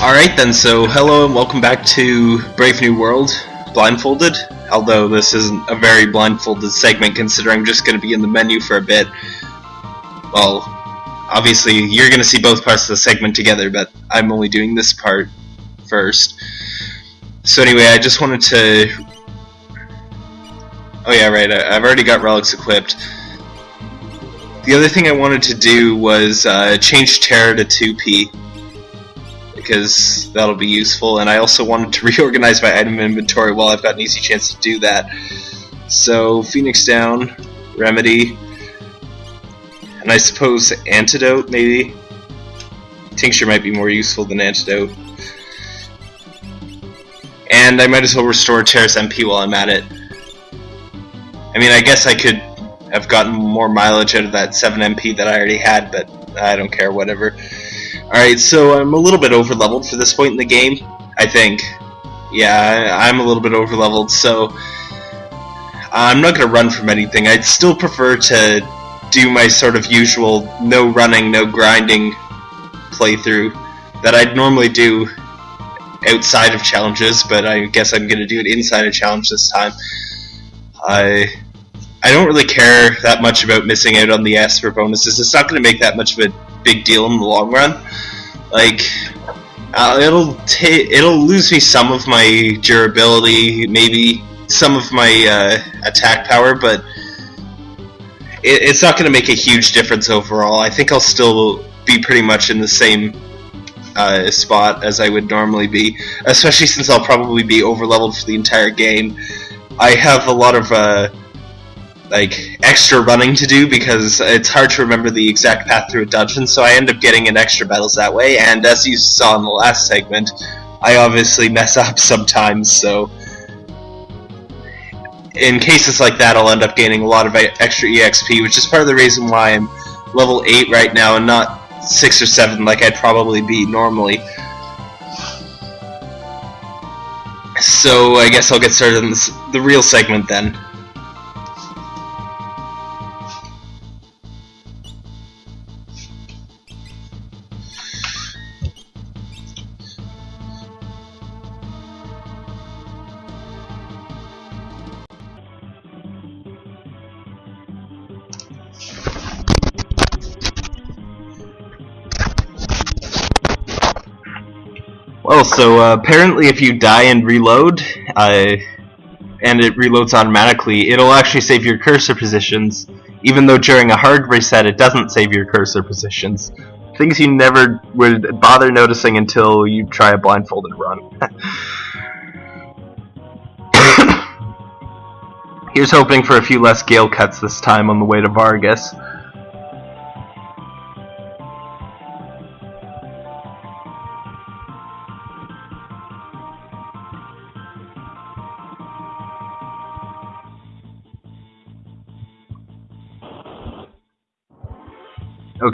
Alright then, so hello and welcome back to Brave New World, Blindfolded. Although this isn't a very blindfolded segment considering I'm just going to be in the menu for a bit. Well, obviously you're going to see both parts of the segment together, but I'm only doing this part first. So anyway, I just wanted to... Oh yeah, right, I've already got relics equipped. The other thing I wanted to do was uh, change Terra to 2P because that'll be useful. And I also wanted to reorganize my item inventory while I've got an easy chance to do that. So Phoenix down, Remedy, and I suppose Antidote maybe. Tincture might be more useful than Antidote. And I might as well restore Terra's MP while I'm at it. I mean, I guess I could have gotten more mileage out of that 7 MP that I already had, but I don't care, whatever. Alright, so I'm a little bit over leveled for this point in the game, I think. Yeah, I'm a little bit over leveled, so I'm not going to run from anything. I'd still prefer to do my sort of usual no running, no grinding playthrough that I'd normally do outside of challenges, but I guess I'm going to do it inside a challenge this time. I I don't really care that much about missing out on the Esper bonuses. It's not going to make that much of a big deal in the long run. Like, uh, it'll it'll lose me some of my durability, maybe some of my uh, attack power, but it, it's not going to make a huge difference overall. I think I'll still be pretty much in the same uh, spot as I would normally be, especially since I'll probably be over leveled for the entire game. I have a lot of uh, like extra running to do because it's hard to remember the exact path through a dungeon, so I end up getting in extra battles that way. And as you saw in the last segment, I obviously mess up sometimes, so in cases like that, I'll end up gaining a lot of extra EXP, which is part of the reason why I'm level 8 right now and not 6 or 7 like I'd probably be normally. So I guess I'll get started on this, the real segment then. So uh, apparently, if you die and reload, uh, and it reloads automatically, it'll actually save your cursor positions, even though during a hard reset it doesn't save your cursor positions. Things you never would bother noticing until you try a blindfolded run. Here's hoping for a few less gale cuts this time on the way to Vargas.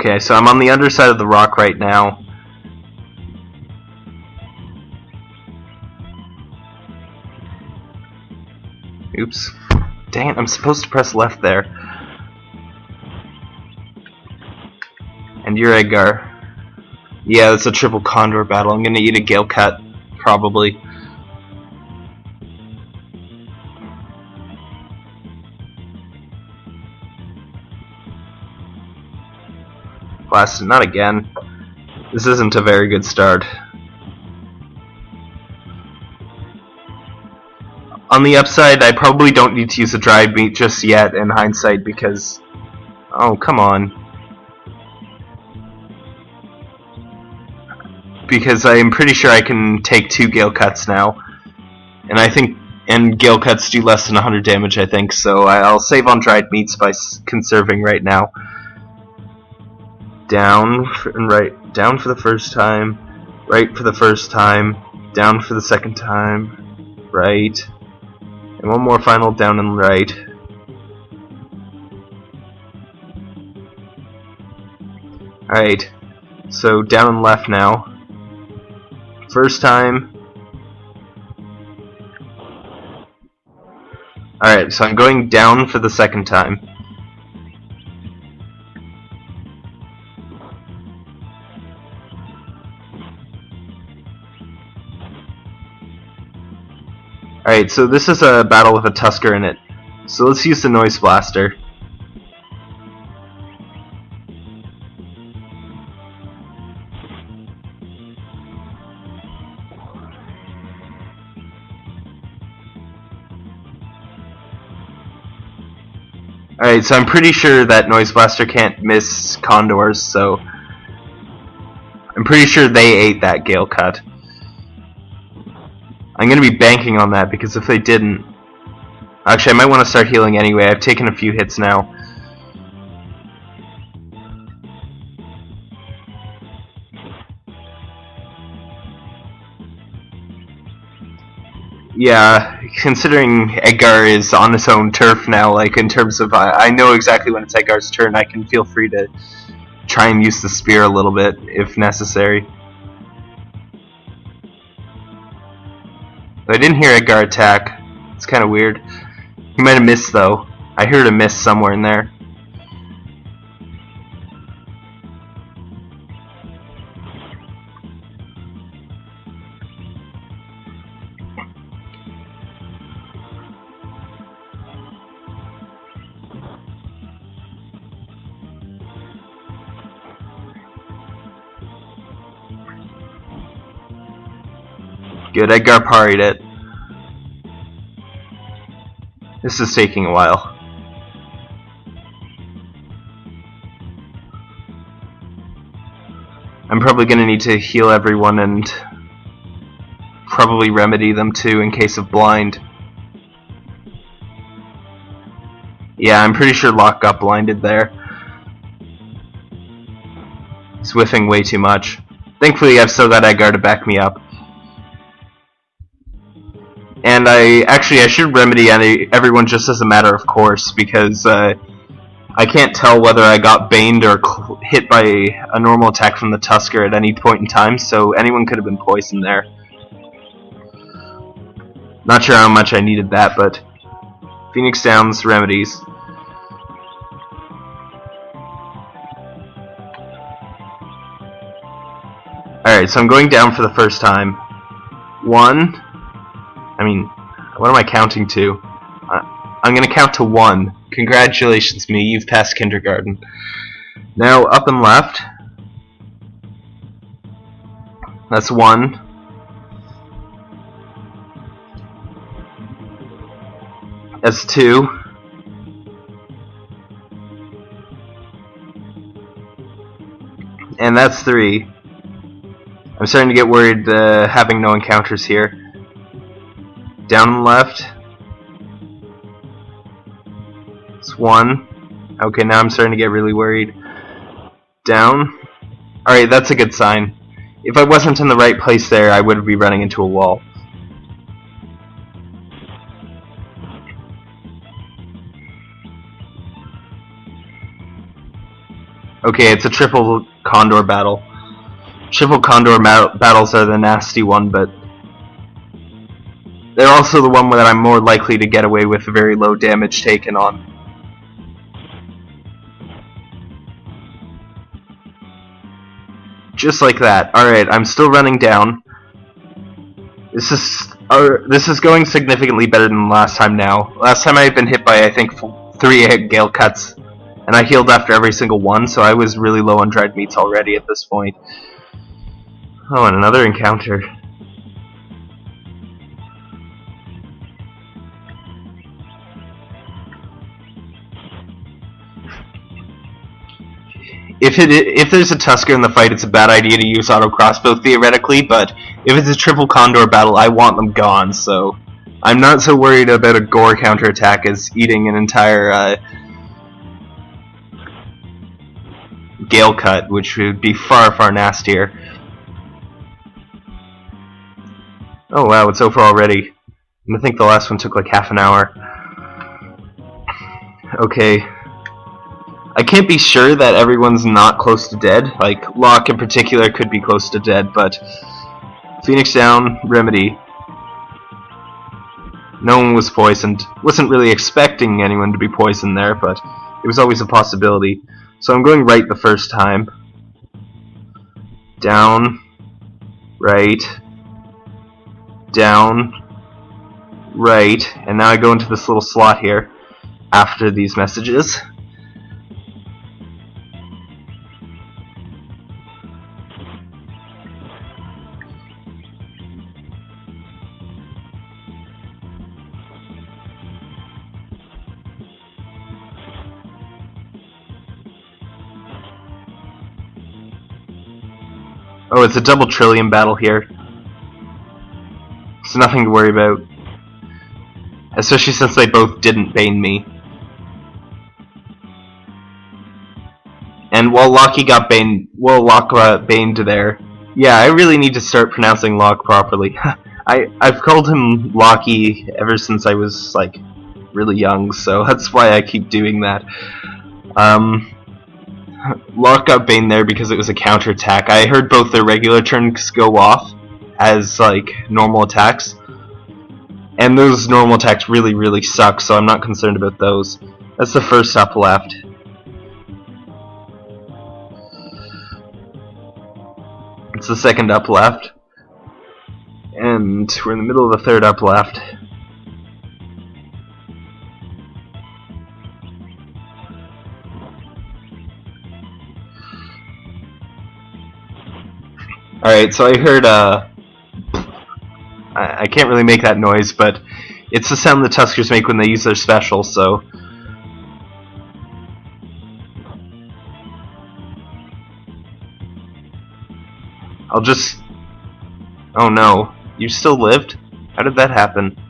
Okay, so I'm on the underside of the rock right now. Oops. Dang it, I'm supposed to press left there. And you're Edgar. Yeah, it's a triple condor battle. I'm gonna eat a gale cut, probably. Not again. This isn't a very good start. On the upside, I probably don't need to use a dried meat just yet in hindsight because... Oh, come on. Because I'm pretty sure I can take two Gale Cuts now. And I think... And Gale Cuts do less than 100 damage, I think, so I'll save on dried meats by conserving right now down and right down for the first time right for the first time down for the second time right and one more final down and right. Alright so down and left now. First time. Alright so I'm going down for the second time Alright, so this is a battle with a Tusker in it. So let's use the Noise Blaster. Alright, so I'm pretty sure that Noise Blaster can't miss Condors, so... I'm pretty sure they ate that Gale Cut. I'm gonna be banking on that, because if they didn't... Actually, I might want to start healing anyway. I've taken a few hits now. Yeah, considering Edgar is on his own turf now, like in terms of I, I know exactly when it's Edgar's turn, I can feel free to try and use the spear a little bit if necessary. I didn't hear Edgar attack. It's kind of weird. He might have missed though. I heard a miss somewhere in there. Good, Edgar parried it. This is taking a while. I'm probably going to need to heal everyone and probably remedy them too in case of blind. Yeah, I'm pretty sure Locke got blinded there. He's whiffing way too much. Thankfully, I've still got Edgar to back me up. And I actually I should remedy any, everyone just as a matter of course because uh, I can't tell whether I got baned or hit by a normal attack from the Tusker at any point in time, so anyone could have been poisoned there. Not sure how much I needed that, but Phoenix Downs remedies. Alright, so I'm going down for the first time. One, I mean, what am I counting to? I'm gonna count to one. Congratulations, me. You've passed kindergarten. Now, up and left. That's one. That's two. And that's three. I'm starting to get worried uh, having no encounters here. Down and left. It's one. Okay, now I'm starting to get really worried. Down. Alright, that's a good sign. If I wasn't in the right place there, I would be running into a wall. Okay, it's a triple condor battle. Triple condor battles are the nasty one, but they're also the one that I'm more likely to get away with very low damage taken on. Just like that. Alright, I'm still running down. This is uh, this is going significantly better than last time now. Last time I had been hit by, I think, three Gale Cuts, and I healed after every single one, so I was really low on dried meats already at this point. Oh, and another encounter. If it if there's a Tusker in the fight, it's a bad idea to use auto crossbow theoretically. But if it's a triple Condor battle, I want them gone. So I'm not so worried about a Gore counterattack as eating an entire uh, Gale cut, which would be far far nastier. Oh wow, it's over already. I think the last one took like half an hour. Okay, I can't be sure that everyone's not close to dead. Like, Locke in particular could be close to dead, but Phoenix down, Remedy. No one was poisoned. Wasn't really expecting anyone to be poisoned there, but it was always a possibility. So I'm going right the first time. Down, right, down, Right, and now I go into this little slot here after these messages. Oh, it's a double trillium battle here. So nothing to worry about. Especially since they both didn't bane me. And while Lockie got bane, well, got baned there. Yeah, I really need to start pronouncing Locke properly. I I've called him Lockie ever since I was like really young, so that's why I keep doing that. Um, Locke got bane there because it was a counterattack. I heard both their regular turns go off as like normal attacks. And those normal attacks really, really suck, so I'm not concerned about those. That's the first up left. It's the second up left. And we're in the middle of the third up left. Alright, so I heard, uh... I, I can't really make that noise, but it's the sound the Tuskers make when they use their special, so... I'll just... Oh no. You still lived? How did that happen?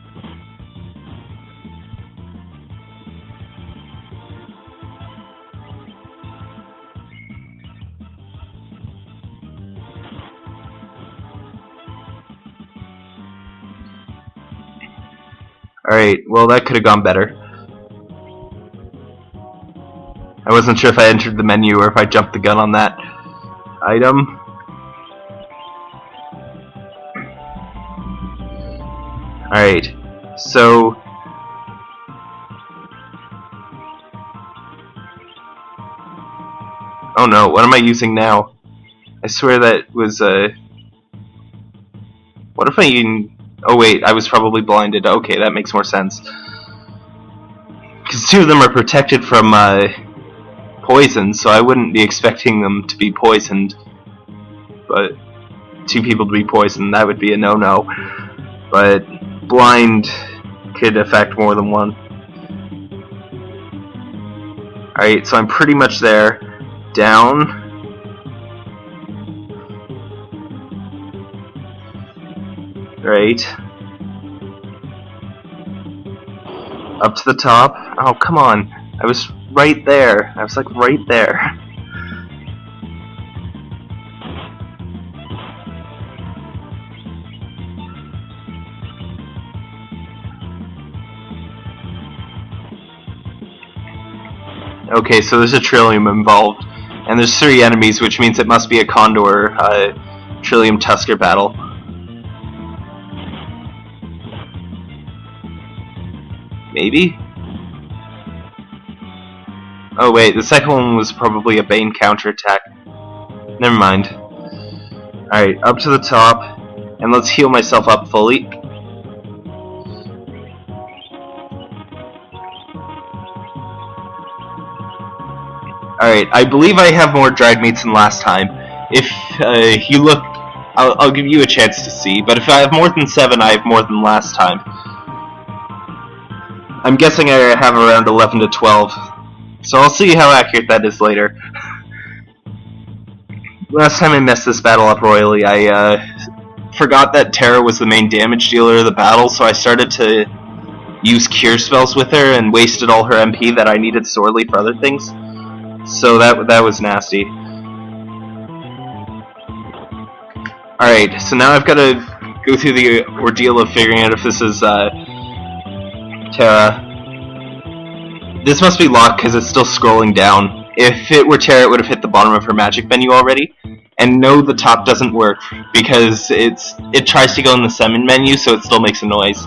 Alright, well that could have gone better. I wasn't sure if I entered the menu or if I jumped the gun on that item. Alright, so... Oh no, what am I using now? I swear that was a... Uh... What if I Oh wait, I was probably blinded. Okay, that makes more sense. Because two of them are protected from uh, poison, so I wouldn't be expecting them to be poisoned. But two people to be poisoned, that would be a no-no. But blind could affect more than one. Alright, so I'm pretty much there. Down. Right. Up to the top. Oh, come on. I was right there. I was like right there. Okay, so there's a Trillium involved. And there's three enemies, which means it must be a Condor uh, Trillium Tusker battle. Maybe? Oh wait, the second one was probably a Bane counterattack. Never mind. Alright, up to the top, and let's heal myself up fully. Alright, I believe I have more dried meats than last time. If uh, you look, I'll, I'll give you a chance to see, but if I have more than 7, I have more than last time. I'm guessing I have around 11 to 12. So I'll see how accurate that is later. Last time I messed this battle up royally, I uh, forgot that Terra was the main damage dealer of the battle, so I started to use cure spells with her and wasted all her MP that I needed sorely for other things. So that that was nasty. Alright, so now I've got to go through the ordeal of figuring out if this is uh, Terra. This must be locked because it's still scrolling down. If it were Terra, it would have hit the bottom of her magic menu already. And no, the top doesn't work because it's it tries to go in the summon menu, so it still makes a noise.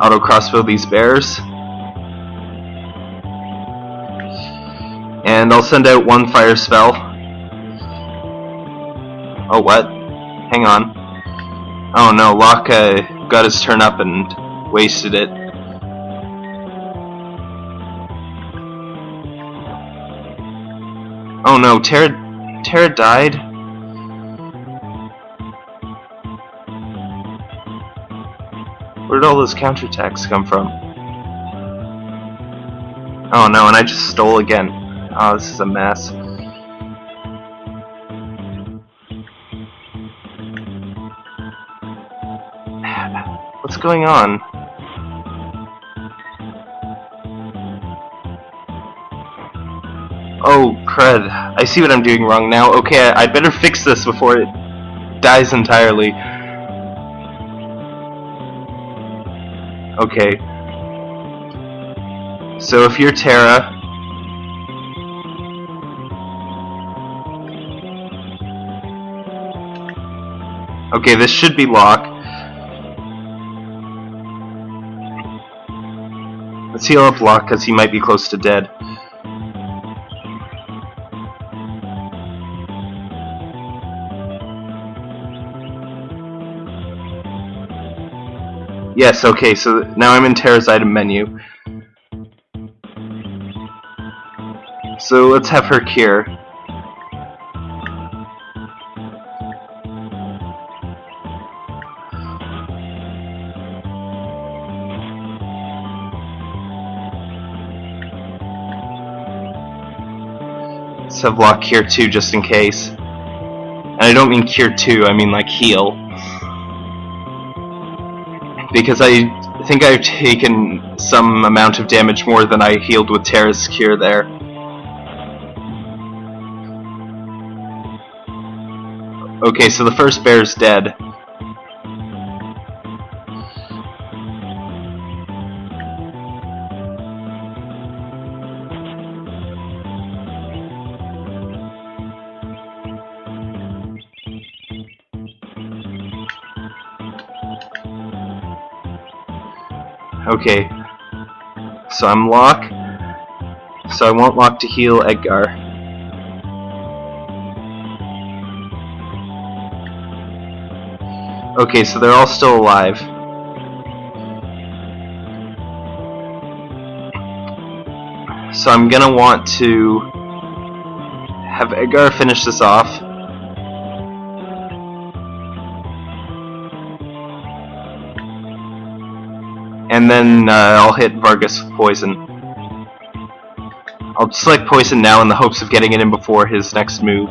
Auto crossbow these bears. And I'll send out one fire spell Oh, what? Hang on. Oh no, Locke uh, got his turn up and wasted it. Oh no, Terra, Terra died? Where did all those counterattacks come from? Oh no, and I just stole again. Oh, this is a mess. What's going on? Oh, crud. I see what I'm doing wrong now. Okay, I, better fix this before it dies entirely. Okay. So if you're Terra... Okay, this should be Locke. Let's heal up Locke, because he might be close to dead. Yes, okay, so now I'm in Terra's item menu. So let's have her cure. Have Locke cure 2 just in case. And I don't mean cure 2, I mean like heal because I think I've taken some amount of damage more than I healed with Terra's Cure there. Okay, so the first bear's dead. Okay. So I'm Locke. So I want Locke to heal Edgar. Okay, so they're all still alive. So I'm gonna want to have Edgar finish this off. And then uh, I'll hit Vargas poison. I'll select poison now in the hopes of getting it in before his next move.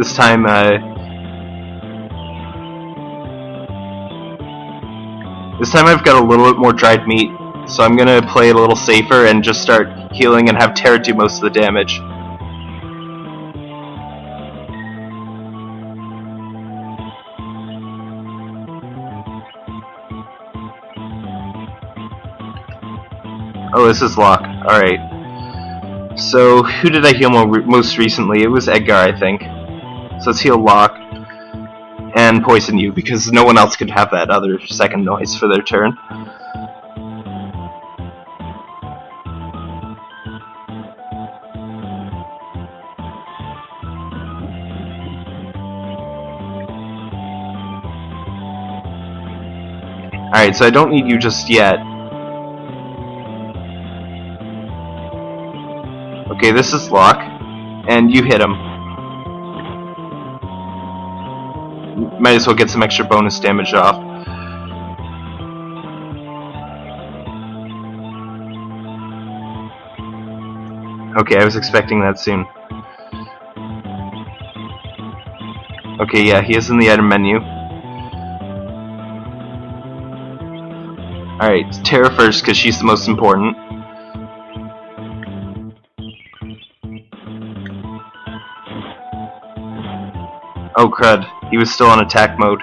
This time, uh... This time I've got a little bit more dried meat, so I'm gonna play it a little safer and just start healing and have Terra do most of the damage. Oh, this is Locke. Alright. So, who did I heal most recently? It was Edgar, I think. So let's heal Locke and poison you, because no one else could have that other second noise for their turn. Alright, so I don't need you just yet. Okay, this is Locke, and you hit him. Might as well get some extra bonus damage off. Okay, I was expecting that soon. Okay, yeah, he is in the item menu. Alright, Terra first, because she's the most important. Oh crud, he was still on attack mode.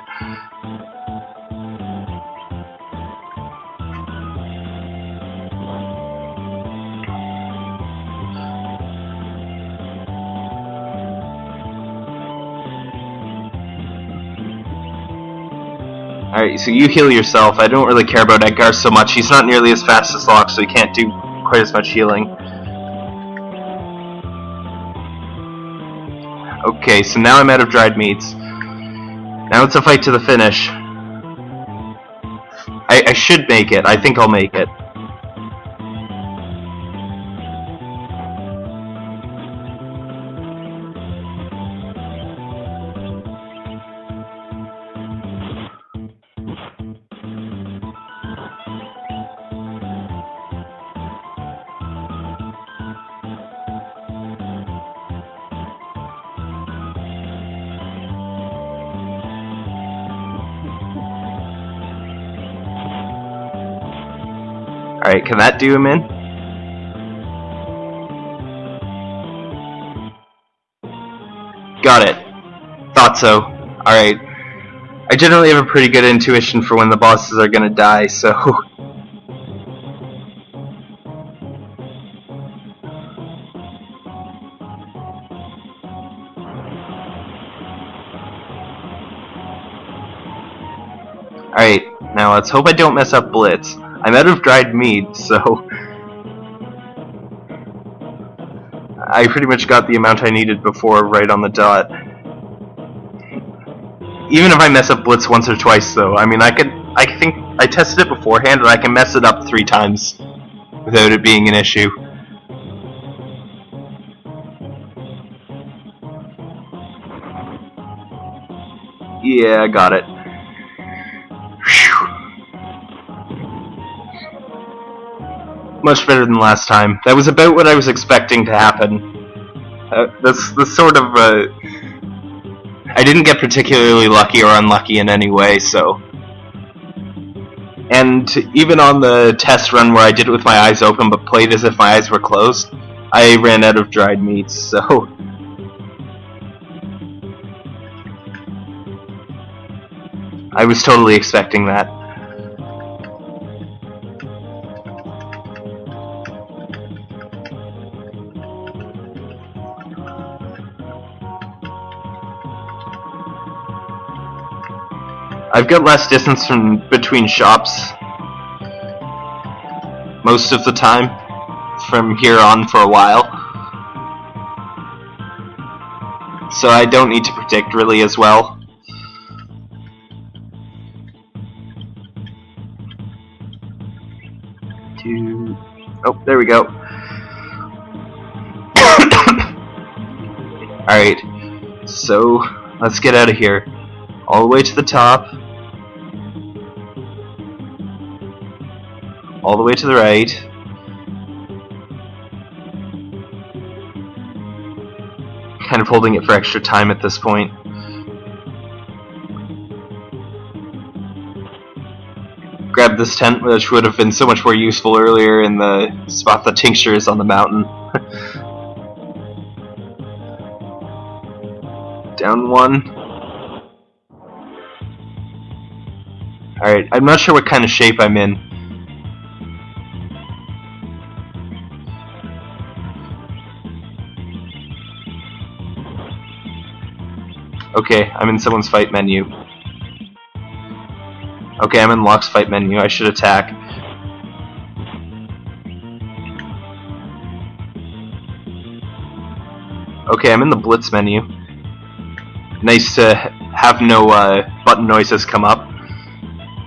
Alright, so you heal yourself. I don't really care about Edgar so much. He's not nearly as fast as Locke, so he can't do quite as much healing. Okay, so now I'm out of dried meats. Now it's a fight to the finish. I, I should make it. I think I'll make it. Alright, can that do him in? Got it. Thought so. Alright. I generally have a pretty good intuition for when the bosses are gonna die, so... Alright, now let's hope I don't mess up Blitz. I'm out of dried meat, so... I pretty much got the amount I needed before right on the dot. Even if I mess up Blitz once or twice, though, I mean, I could... I think I tested it beforehand, and I can mess it up three times without it being an issue. Yeah, I got it. Much better than last time. That was about what I was expecting to happen. Uh, that's the sort of, uh, I didn't get particularly lucky or unlucky in any way, so... And even on the test run where I did it with my eyes open but played as if my eyes were closed, I ran out of dried meats, so... I was totally expecting that. Got less distance from between shops most of the time from here on for a while. So I don't need to predict really as well. Oh, there we go. Alright, so let's get out of here. All the way to the top. All the way to the right. Kind of holding it for extra time at this point. Grab this tent, which would have been so much more useful earlier in the spot the tincture is on the mountain. Down one. Alright, I'm not sure what kind of shape I'm in. Okay, I'm in someone's fight menu. Okay, I'm in Locke's fight menu. I should attack. Okay, I'm in the Blitz menu. Nice to have no uh, button noises come up.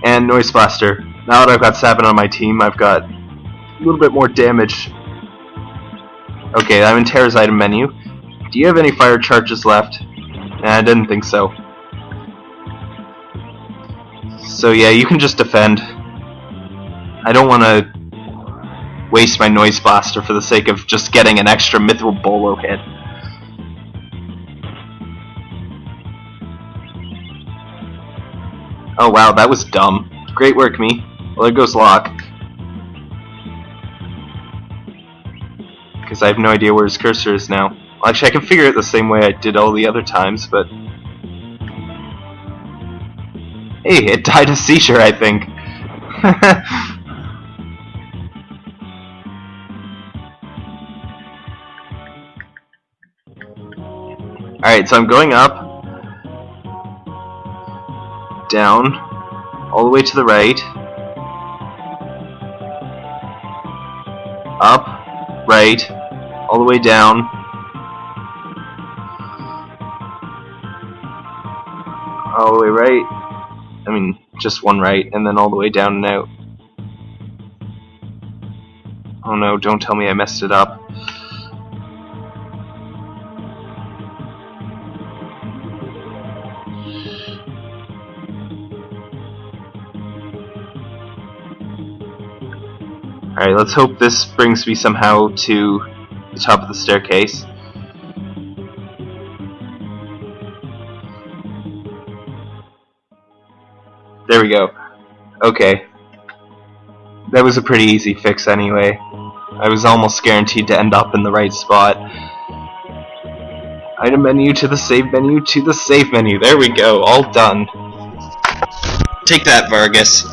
And Noise Blaster. Now that I've got Sabin on my team, I've got a little bit more damage. Okay, I'm in Terra's item menu. Do you have any fire charges left? I didn't think so. So yeah, you can just defend. I don't want to waste my Noise Blaster for the sake of just getting an extra Mithril Bolo hit. Oh wow, that was dumb. Great work, me. Well, there goes Locke. Because I have no idea where his cursor is now. Actually, I can figure it the same way I did all the other times, but... Hey, it died a seizure, I think. Alright, so I'm going up. Down. all the way to the right, up, right, all the way down, way right, I mean, just one right, and then all the way down and out. Oh no, don't tell me I messed it up. Alright, let's hope this brings me somehow to the top of the staircase. There we go. Okay. That was a pretty easy fix anyway. I was almost guaranteed to end up in the right spot. Item menu to the save menu to the save menu. There we go. All done. Take that, Vargas.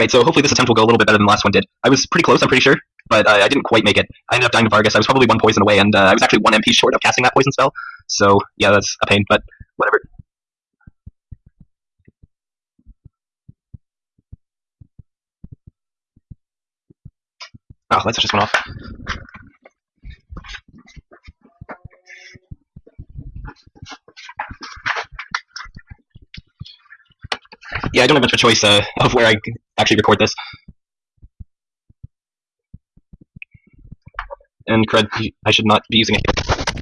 Alright, so hopefully this attempt will go a little bit better than the last one did. I was pretty close, I'm pretty sure, but uh, I didn't quite make it. I ended up dying to Vargas. I was probably one poison away, and uh, I was actually one MP short of casting that poison spell. So, yeah, that's a pain, but whatever. Oh, lights just went off. Yeah, I don't have much of a choice uh, of where I actually record this. And cred, I should not be using it.